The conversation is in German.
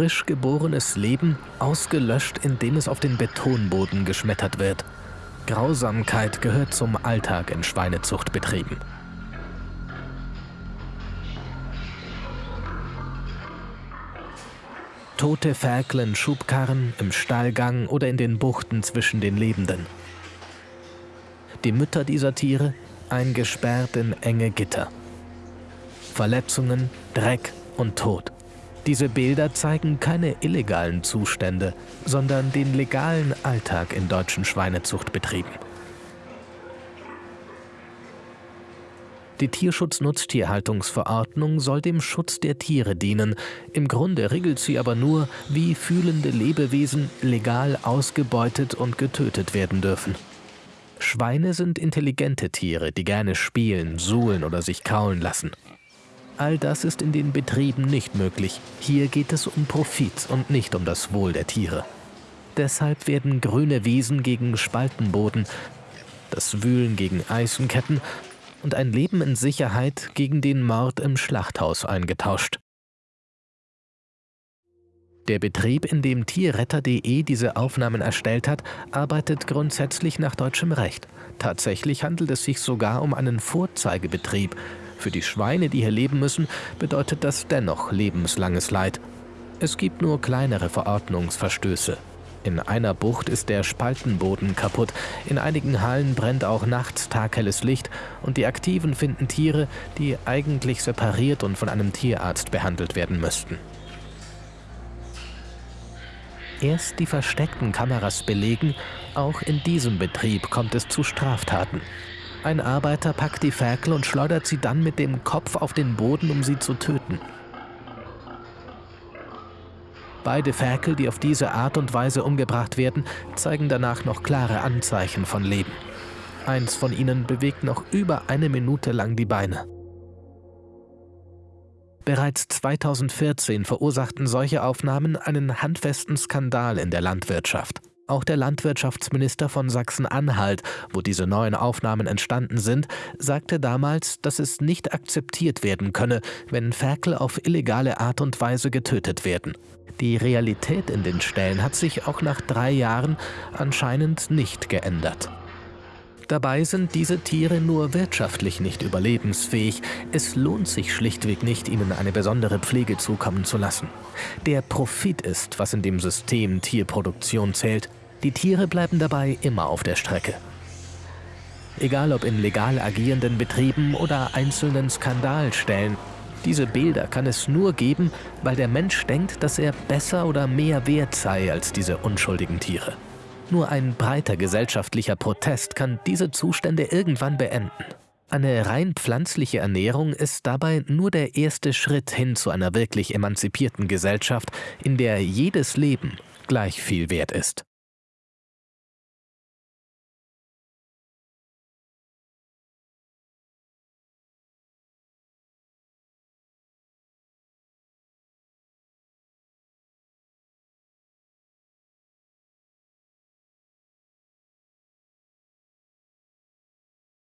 frisch geborenes Leben ausgelöscht, indem es auf den Betonboden geschmettert wird. Grausamkeit gehört zum Alltag in Schweinezuchtbetrieben. Tote Ferkel in Schubkarren, im Stallgang oder in den Buchten zwischen den Lebenden. Die Mütter dieser Tiere eingesperrt in enge Gitter. Verletzungen, Dreck und Tod. Diese Bilder zeigen keine illegalen Zustände, sondern den legalen Alltag in deutschen Schweinezuchtbetrieben. Die Tierschutznutztierhaltungsverordnung soll dem Schutz der Tiere dienen. Im Grunde regelt sie aber nur, wie fühlende Lebewesen legal ausgebeutet und getötet werden dürfen. Schweine sind intelligente Tiere, die gerne spielen, suhlen oder sich kaulen lassen. All das ist in den Betrieben nicht möglich. Hier geht es um Profit und nicht um das Wohl der Tiere. Deshalb werden grüne Wiesen gegen Spaltenboden, das Wühlen gegen Eisenketten und ein Leben in Sicherheit gegen den Mord im Schlachthaus eingetauscht. Der Betrieb, in dem Tierretter.de diese Aufnahmen erstellt hat, arbeitet grundsätzlich nach deutschem Recht. Tatsächlich handelt es sich sogar um einen Vorzeigebetrieb. Für die Schweine, die hier leben müssen, bedeutet das dennoch lebenslanges Leid. Es gibt nur kleinere Verordnungsverstöße. In einer Bucht ist der Spaltenboden kaputt, in einigen Hallen brennt auch nachts taghelles Licht und die Aktiven finden Tiere, die eigentlich separiert und von einem Tierarzt behandelt werden müssten. Erst die versteckten Kameras belegen, auch in diesem Betrieb kommt es zu Straftaten. Ein Arbeiter packt die Ferkel und schleudert sie dann mit dem Kopf auf den Boden, um sie zu töten. Beide Ferkel, die auf diese Art und Weise umgebracht werden, zeigen danach noch klare Anzeichen von Leben. Eins von ihnen bewegt noch über eine Minute lang die Beine. Bereits 2014 verursachten solche Aufnahmen einen handfesten Skandal in der Landwirtschaft. Auch der Landwirtschaftsminister von Sachsen-Anhalt, wo diese neuen Aufnahmen entstanden sind, sagte damals, dass es nicht akzeptiert werden könne, wenn Ferkel auf illegale Art und Weise getötet werden. Die Realität in den Ställen hat sich auch nach drei Jahren anscheinend nicht geändert. Dabei sind diese Tiere nur wirtschaftlich nicht überlebensfähig. Es lohnt sich schlichtweg nicht, ihnen eine besondere Pflege zukommen zu lassen. Der Profit ist, was in dem System Tierproduktion zählt. Die Tiere bleiben dabei immer auf der Strecke. Egal ob in legal agierenden Betrieben oder einzelnen Skandalstellen, diese Bilder kann es nur geben, weil der Mensch denkt, dass er besser oder mehr wert sei als diese unschuldigen Tiere. Nur ein breiter gesellschaftlicher Protest kann diese Zustände irgendwann beenden. Eine rein pflanzliche Ernährung ist dabei nur der erste Schritt hin zu einer wirklich emanzipierten Gesellschaft, in der jedes Leben gleich viel wert ist.